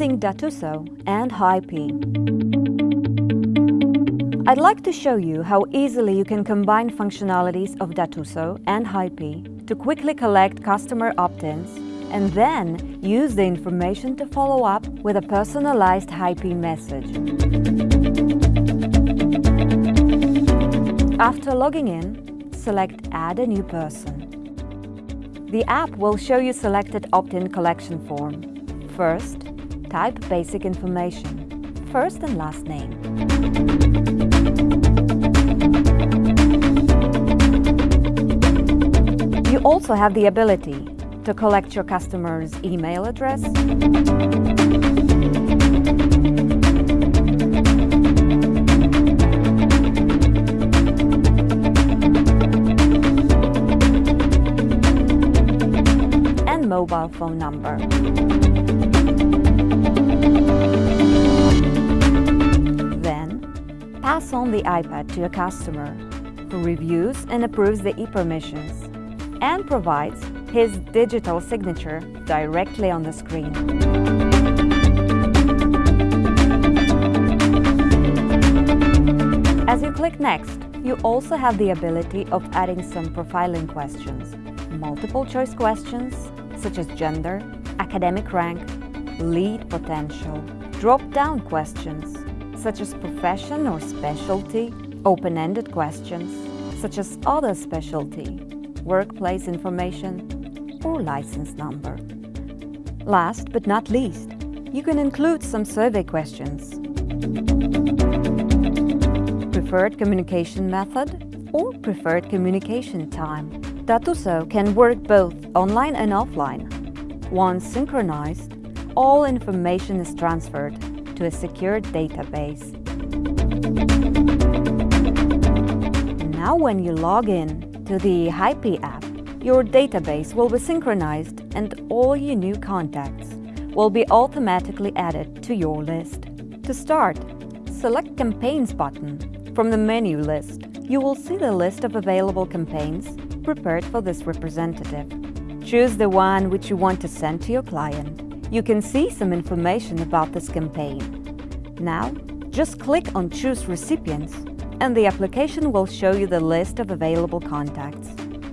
using Datuso and HighP. I'd like to show you how easily you can combine functionalities of Datuso and HighP to quickly collect customer opt-ins and then use the information to follow up with a personalized HighP message. After logging in, select Add a new person. The app will show you selected opt-in collection form. First, type basic information, first and last name. You also have the ability to collect your customer's email address, and mobile phone number. Then, pass on the iPad to a customer, who reviews and approves the e-permissions and provides his digital signature directly on the screen. As you click Next, you also have the ability of adding some profiling questions, multiple choice questions such as gender, academic rank, lead potential, drop-down questions such as profession or specialty, open-ended questions such as other specialty, workplace information, or license number. Last but not least, you can include some survey questions. Preferred communication method or preferred communication time. Datuso can work both online and offline. Once synchronized, all information is transferred to a secure database. Now when you log in, to the HighP app, your database will be synchronized and all your new contacts will be automatically added to your list. To start, select Campaigns button. From the menu list, you will see the list of available campaigns prepared for this representative. Choose the one which you want to send to your client. You can see some information about this campaign. Now, just click on Choose Recipients and the application will show you the list of available contacts.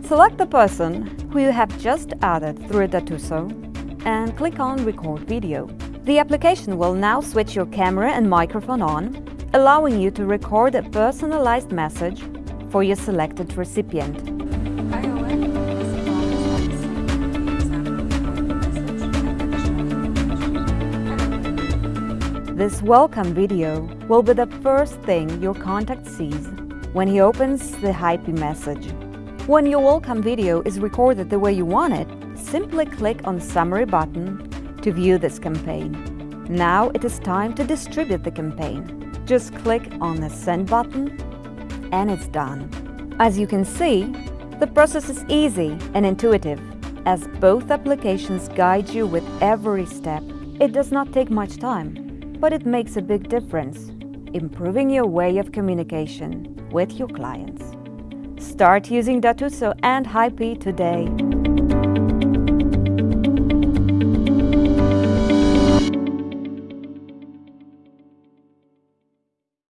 Select the person who you have just added through Datuso and click on Record Video. The application will now switch your camera and microphone on, allowing you to record a personalized message for your selected recipient. This welcome video will be the first thing your contact sees when he opens the HighP message. When your welcome video is recorded the way you want it, simply click on Summary button to view this campaign. Now it is time to distribute the campaign. Just click on the Send button and it's done. As you can see, the process is easy and intuitive, as both applications guide you with every step. It does not take much time but it makes a big difference, improving your way of communication with your clients. Start using Datuso and HighP today.